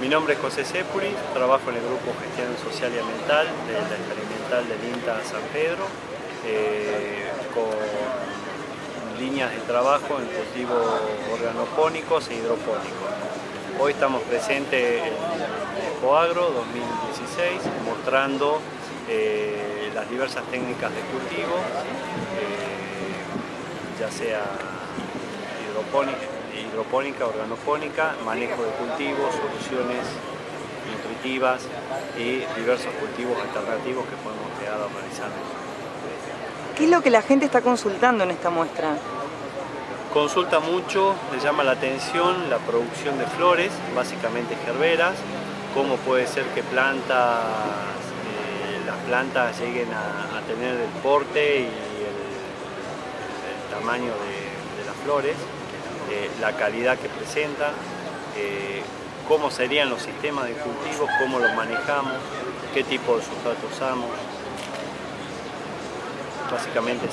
Mi nombre es José Sepuris, trabajo en el Grupo Gestión Social y Ambiental de la Experimental del INTA San Pedro, eh, con líneas de trabajo en cultivos organopónicos e hidropónicos. Hoy estamos presentes en Coagro 2016 mostrando eh, las diversas técnicas de cultivo, eh, ya sea hidropónica, hidropónica, organopónica, manejo de cultivos, soluciones nutritivas y diversos cultivos alternativos que podemos crear o realizar. ¿Qué es lo que la gente está consultando en esta muestra? Consulta mucho, le llama la atención la producción de flores, básicamente gerberas, cómo puede ser que plantas, eh, las plantas lleguen a, tener el porte y el, tamaño de las flores. Eh, la calidad que presenta, eh, cómo serían los sistemas de cultivo, cómo los manejamos, qué tipo de sustrato usamos. Básicamente